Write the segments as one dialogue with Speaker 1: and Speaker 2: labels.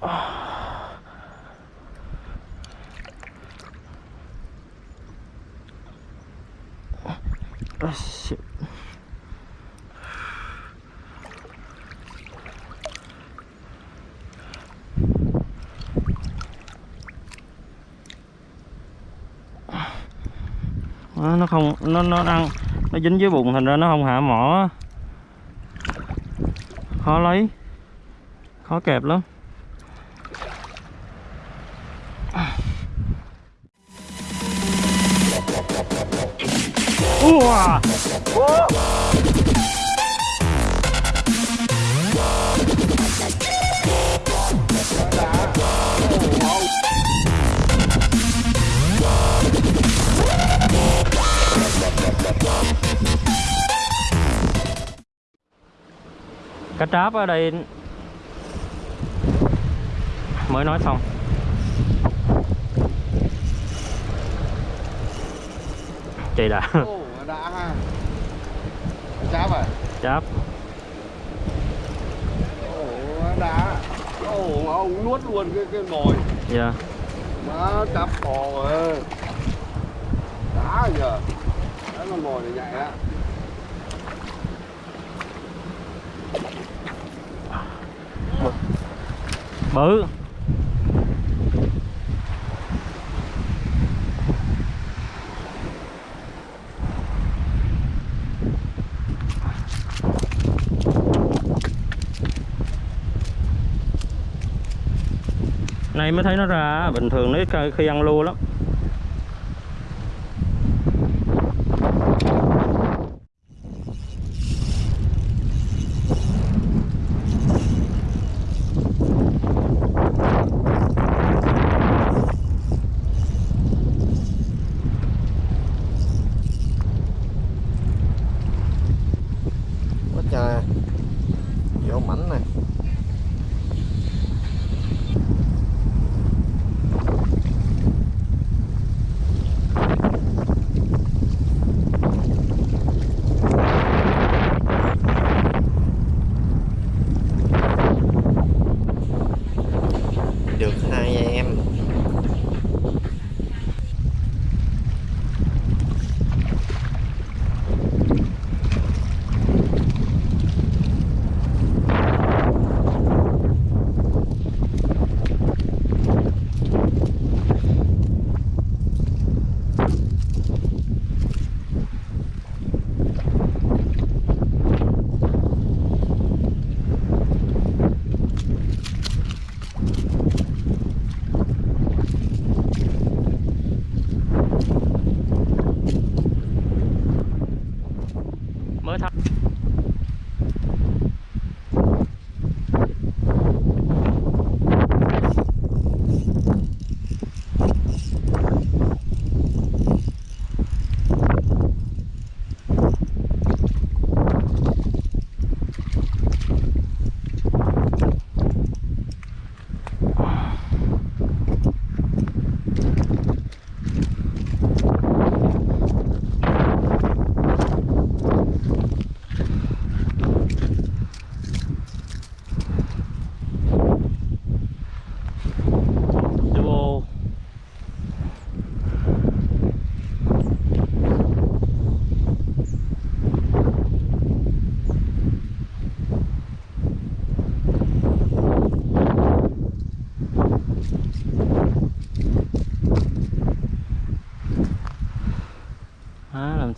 Speaker 1: Oh. oh, shit. Đó, nó không nó nó ăn nó dính dưới bụng thành ra nó không hạ mỏ. Khó lấy. Khó kẹp lắm. Ua! cá tráp ở đây mới nói xong chị đã
Speaker 2: đã ha. Cháp à?
Speaker 1: cháp
Speaker 2: đã. Ồ, mà ông nuốt luôn cái cái nồi.
Speaker 1: dạ
Speaker 2: Má cháp bò rồi. Đã giờ. Đấy con nồi này nhạy á.
Speaker 1: bự nay mới thấy nó ra, bình thường nó khi ăn lua lắm
Speaker 2: Quá trời. vô mảnh này.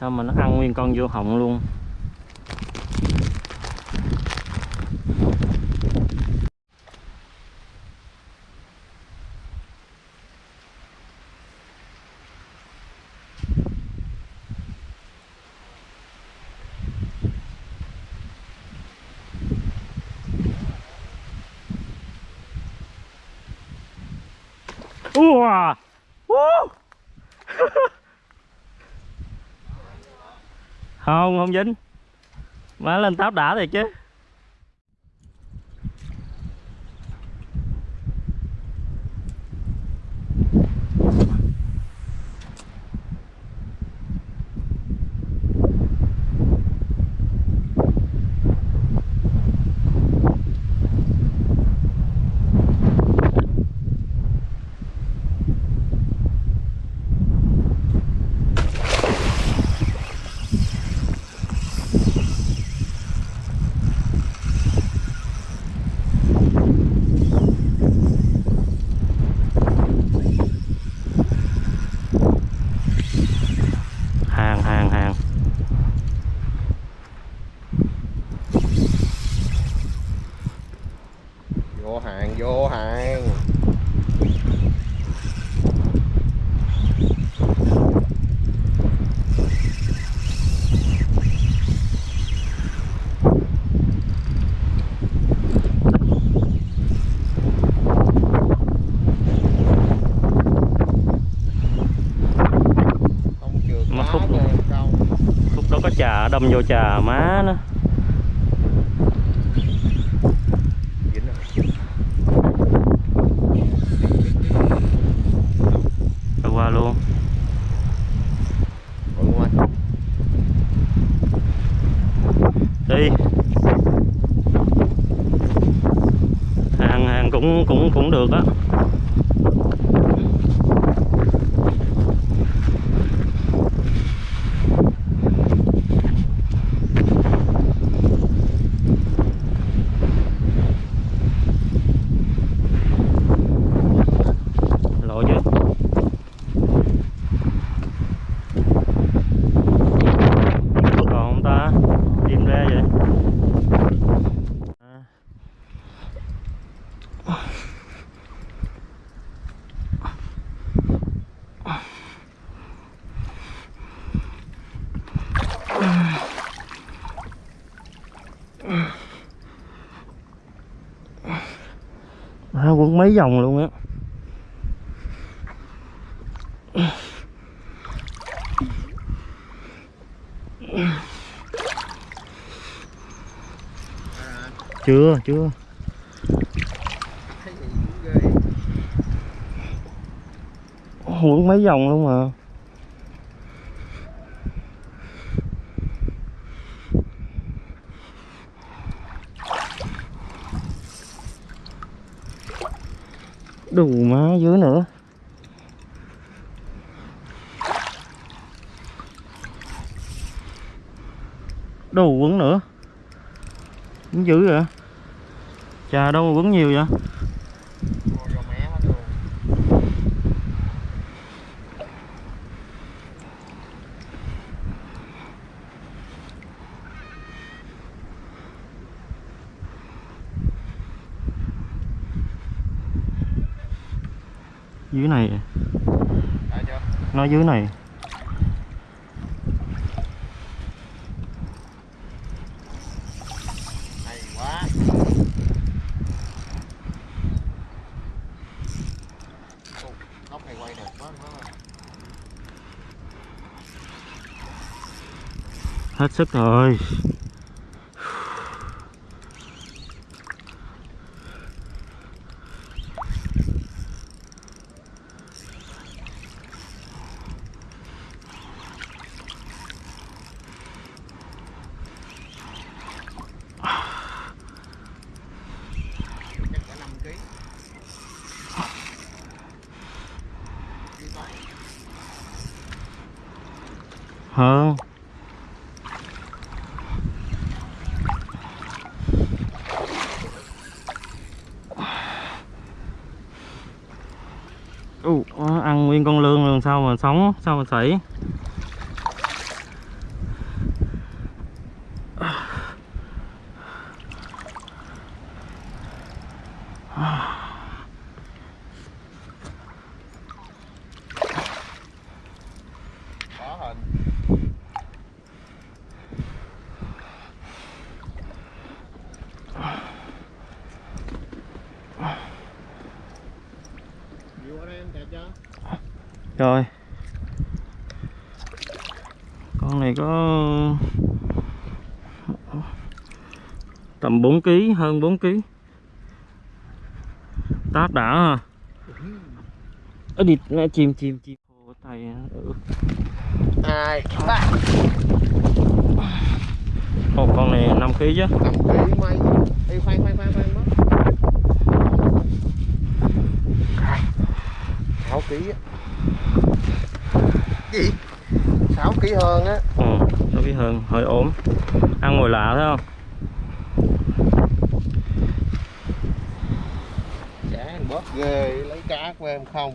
Speaker 1: Sao mà nó ăn nguyên con vô họng luôn Ua! Woo! không không dính. Má lên táp đã thiệt chứ
Speaker 3: vô hàng vô hàng không trượt
Speaker 1: Mà
Speaker 3: má
Speaker 1: khúc-
Speaker 3: cho em câu
Speaker 1: khúc đó tâm đâm vô trà má nó
Speaker 3: dính rồi
Speaker 1: Rồi qua luôn
Speaker 3: Ủa, đúng không anh?
Speaker 1: đi hàng hàng cũng cũng cũng được á lộ chưa còn không ta tìm ra vậy à à, quấn mấy vòng luôn á. Chưa chưa. Quấn mấy vòng luôn mà. Đủ má, dưới nữa. Đủ quấn nữa. Quấn dữ vậy? Chà, đâu mà quấn nhiều vậy
Speaker 3: Vô vô mé hết luôn
Speaker 1: dưới này. Nó dưới này. Hết sức rồi
Speaker 3: Chắc cả 5 kg. Đi tới
Speaker 1: hơn Ú, ăn nguyên con lương luôn sao mà sống sao mà sảy
Speaker 3: Có hình. Vô ở đây em kẹp chưa?
Speaker 1: Rồi con này có tầm 4 kg hơn 4 kg táp đã ha ở nè, chim chim chim Ồ, tay ừ.
Speaker 3: Hai, ba.
Speaker 1: Ồ, con này 5 kg chứ
Speaker 3: 5 kg mấy. Ê, khoan khoan khoan khoan mất. 6 kg á. Gì? 6 kg hơn á.
Speaker 1: ừ, nó biết hơn hơi ốm ăn ngồi lạ thấy không
Speaker 3: Chả bớt ghê lấy cá của em không.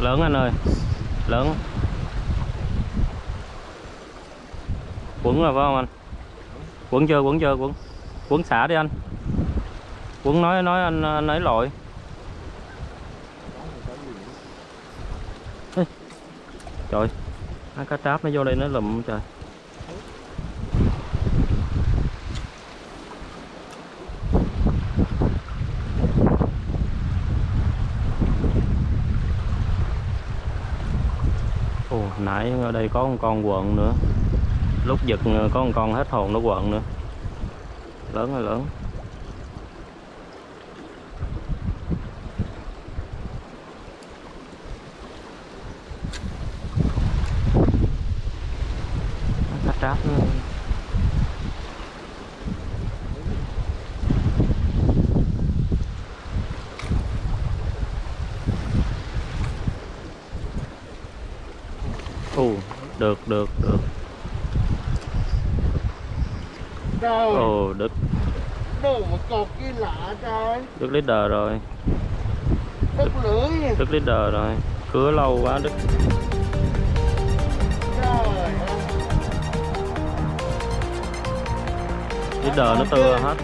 Speaker 1: Lớn anh ơi lớn. Quẩn rồi phải không anh? Quẩn chưa quẩn chưa quẩn quẩn xả đi anh. Quẩn nói nói anh, anh ấy lội. Ê, trời hai cá tráp nó vô đây nó lùm trời Ồ, nãy ở đây có một con quận nữa. Lúc giật ờ, có một con hết hồn nó quận nữa. Lớn rồi lớn. Tráp nữa. Ồ, được được được. Ồ đứt
Speaker 3: đồ mà cột kia lạ trời.
Speaker 1: đứt leader rồi.
Speaker 3: Đứt lưỡi.
Speaker 1: đứt leader rồi. Cứa lâu quá đứt
Speaker 3: Trời
Speaker 1: leader nó tưa hết